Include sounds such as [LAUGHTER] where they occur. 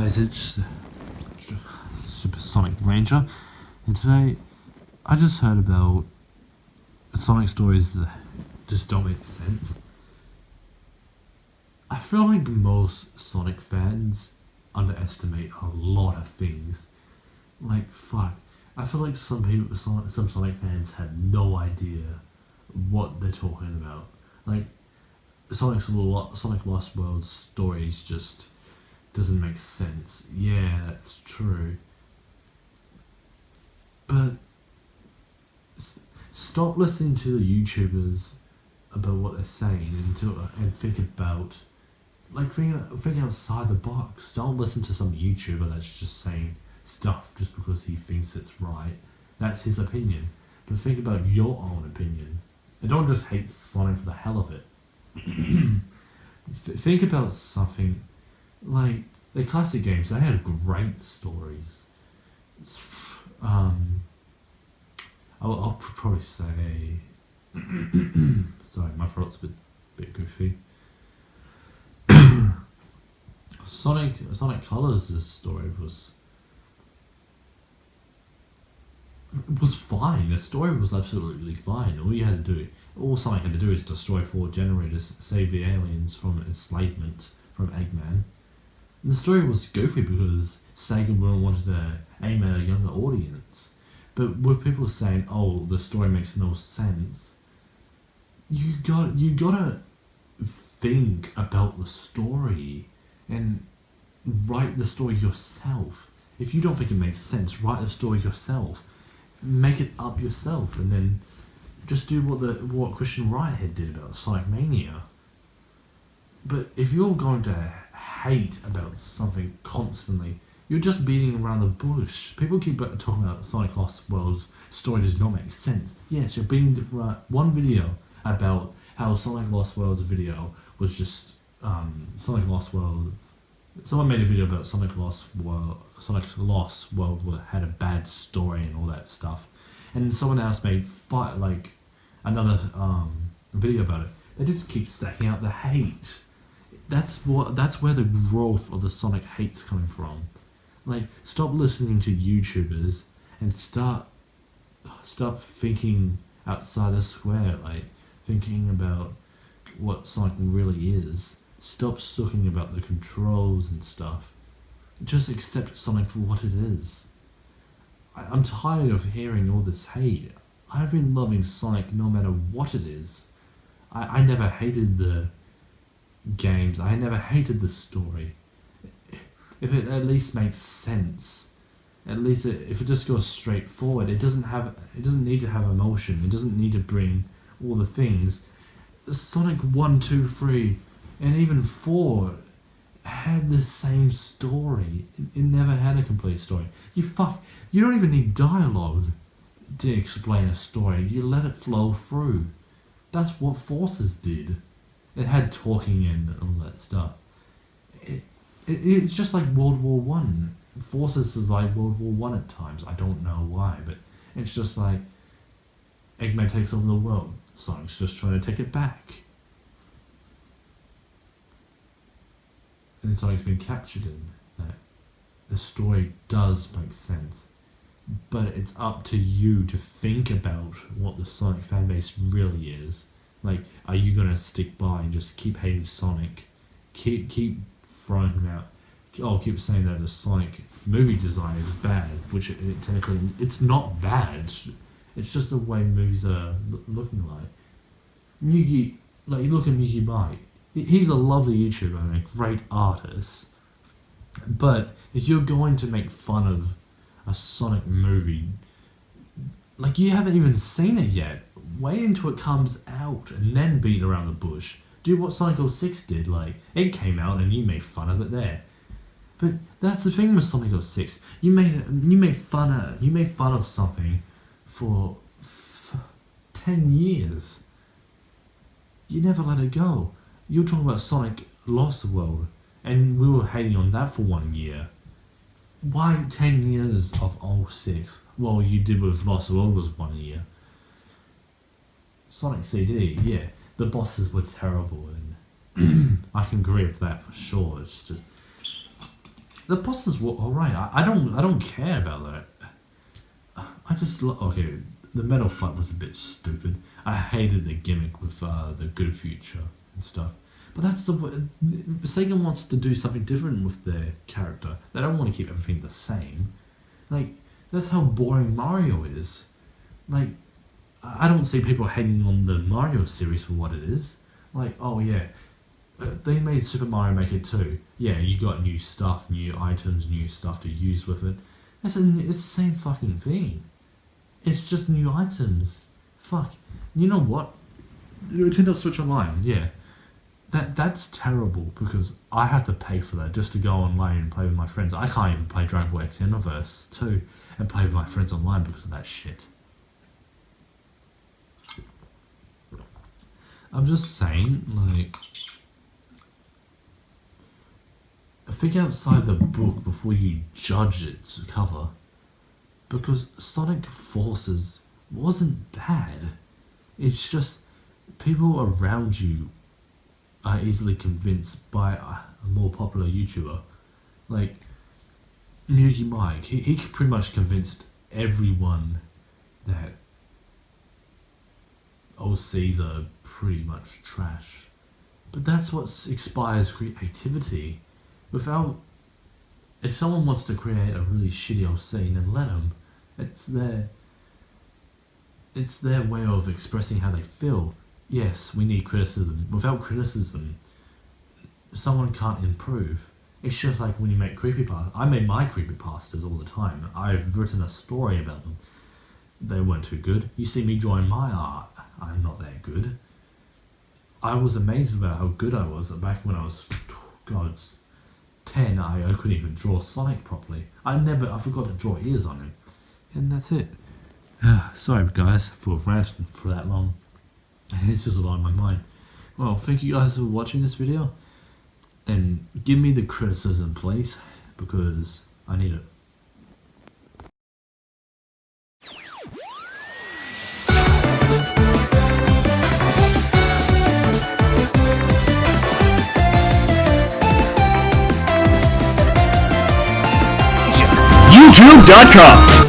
guys, it's Supersonic Ranger, and today I just heard about Sonic stories that just don't make sense. I feel like most Sonic fans underestimate a lot of things. Like, fuck. I feel like some people, some, Sonic fans have no idea what they're talking about. Like, Sonic's Sonic Lost World stories just doesn't make sense. Yeah, that's true. But stop listening to the YouTubers about what they're saying and to, and think about like think, outside the box. Don't listen to some YouTuber that's just saying stuff just because he thinks it's right. That's his opinion. But think about your own opinion. And don't just hate Sonic for the hell of it. [CLEARS THROAT] think about something like the classic games. They had great stories. Um, I'll, I'll probably say. [COUGHS] sorry, my throat's a bit, bit goofy. [COUGHS] Sonic Sonic Colors' story was was fine. The story was absolutely fine. All you had to do, all Sonic had to do is destroy four generators, save the aliens from enslavement from Eggman. The story was goofy because Sega wanted to aim at a younger audience. But with people saying, "Oh, the story makes no sense," you got you gotta think about the story and write the story yourself. If you don't think it makes sense, write the story yourself. Make it up yourself, and then just do what the what Christian Whitehead did about Sonic Mania. But if you're going to hate about something constantly, you're just beating around the bush. People keep talking about Sonic Lost World's story does not make sense. Yes, you're beating around one video about how Sonic Lost World's video was just um, Sonic Lost World someone made a video about Sonic Lost World. Sonic Lost World had a bad story and all that stuff, and someone else made fight like another um, video about it. They just keep stacking out the hate. That's what. That's where the growth of the Sonic hate's coming from. Like, stop listening to YouTubers and start stop thinking outside the square. Like, thinking about what Sonic really is. Stop sucking about the controls and stuff. Just accept Sonic for what it is. I, I'm tired of hearing all this hate. I've been loving Sonic no matter what it is. I, I never hated the games. I never hated the story. If it at least makes sense, at least it, if it just goes straight forward, it doesn't have. It doesn't need to have emotion. It doesn't need to bring all the things. Sonic One, Two, Three and even four had the same story. It, it never had a complete story. You fuck. You don't even need dialogue to explain a story. You let it flow through. That's what Forces did. It had talking and all that stuff. It, it it's just like World War One. Forces is like World War One at times. I don't know why, but it's just like Eggman takes over the world. Sonic's just trying to take it back. and Sonic's been captured in that the story does make sense. But it's up to you to think about what the Sonic fanbase really is. Like, are you gonna stick by and just keep hating Sonic? Keep keep throwing him out. Oh, keep saying that the Sonic movie design is bad, which it, it technically it's not bad. It's just the way movies are looking like. Miyagi, like you look at Miyagi Mike, he's a lovely YouTuber and a great artist. But if you're going to make fun of a Sonic movie, like you haven't even seen it yet, wait until it comes out and then beat around the bush. Do what Sonic 06 did, like, it came out and you made fun of it there. But that's the thing with Sonic 06. You made you made fun of you made fun of something for, for ten years. You never let it go. You were talking about Sonic Lost World, and we were hating on that for one year. Why 10 years of 06? Well, you did with Lost World was one year. Sonic CD, yeah, the bosses were terrible, and [CLEARS THROAT] I can agree with that for sure. It's just, the bosses were alright. I, I don't I don't care about that. I just okay. The metal fight was a bit stupid. I hated the gimmick with uh, the good future and stuff. But that's the way Sega wants to do something different with their character. They don't want to keep everything the same. Like that's how boring Mario is. Like I don't see people hating on the Mario series for what it is. Like oh yeah, uh, they made Super Mario Maker 2. Yeah, you got new stuff, new items, new stuff to use with it. It's, it's the same fucking thing. It's just new items. Fuck. You know what? Nintendo Switch Online, yeah. That that's terrible because I had to pay for that just to go online and play with my friends. I can't even play Dragon Ball X Xenoverse 2 and play with my friends online because of that shit. I'm just saying, like, think outside the book before you judge its cover. Because Sonic Forces wasn't bad. It's just people around you are easily convinced by a more popular YouTuber. Like Mugi Mike, he, he pretty much convinced everyone that OCs are pretty much trash. But that's what inspires creativity without if someone wants to create a really shitty old scene then let them it's their it's their way of expressing how they feel yes we need criticism without criticism someone can't improve it's just like when you make creepypastas i made my creepypastas all the time i've written a story about them they weren't too good you see me drawing my art i'm not that good i was amazed about how good i was back when i was god 10, I, I couldn't even draw Sonic properly. I never, I forgot to draw ears on him. And that's it. [SIGHS] Sorry guys for ranting for that long. It's just a lot on my mind. Well, thank you guys for watching this video. And give me the criticism, please, because I need it. YouTube.com